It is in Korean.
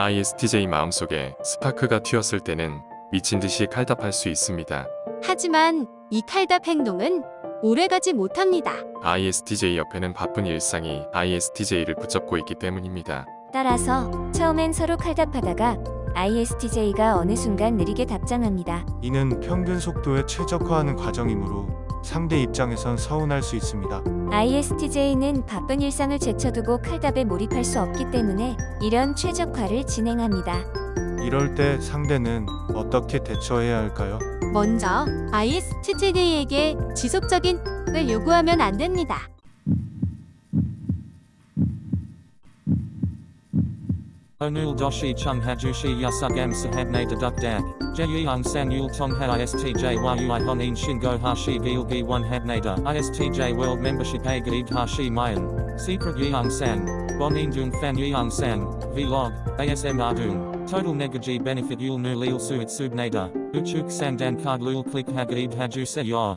ISTJ 마음속에 스파크가 튀었을 때는 미친 듯이 칼답할 수 있습니다. 하지만 이 칼답 행동은 오래가지 못합니다. ISTJ 옆에는 바쁜 일상이 ISTJ를 붙잡고 있기 때문입니다. 따라서 처음엔 서로 칼답하다가 ISTJ가 어느 순간 느리게 답장합니다. 이는 평균 속도에 최적화하는 과정이므로 상대 입장에선 서운할 수 있습니다. ISTJ는 바쁜 일상을 제쳐두고 칼답에 몰입할 수 없기 때문에 이런 최적화를 진행합니다. 이럴 때 상대는 어떻게 대처해야 할까요? 먼저 ISTJ에게 지속적인 을 요구하면 안 됩니다. Onul doshi chung hajushi yasugam sahabne san yul tong ha istj yui honin shingo hashi gilgi one habnada. Istj world membership a gaid hashi mayan. Secret yeung san. Bonin dung fan yeung san. Vlog. ASM ardung. Total negaji benefit yul nu lil suit subnada. Uchuk sandan card lul click hagaid haju se yor.